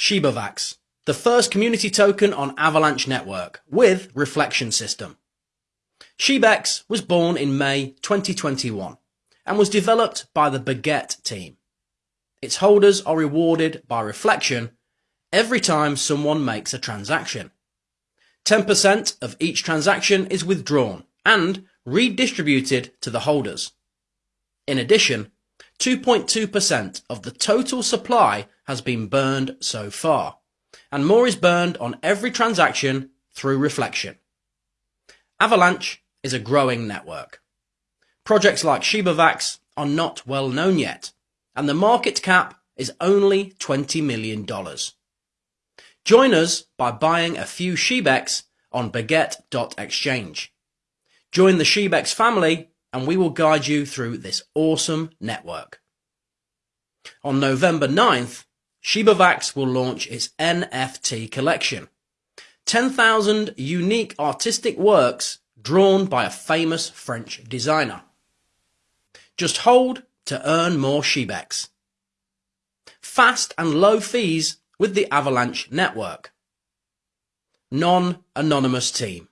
ShibaVax, the first community token on Avalanche Network with reflection system. Shebex was born in May 2021 and was developed by the Baguette team. Its holders are rewarded by reflection every time someone makes a transaction. 10% of each transaction is withdrawn and redistributed to the holders. In addition, 2.2% of the total supply has been burned so far, and more is burned on every transaction through reflection. Avalanche is a growing network. Projects like ShibaVax are not well known yet, and the market cap is only $20 million. Join us by buying a few Shebex on baguette.exchange. Join the Shebex family and we will guide you through this awesome network. On November 9th, ShibaVax will launch its NFT collection. 10,000 unique artistic works drawn by a famous French designer. Just hold to earn more Shebex. Fast and low fees with the Avalanche network. Non-anonymous team.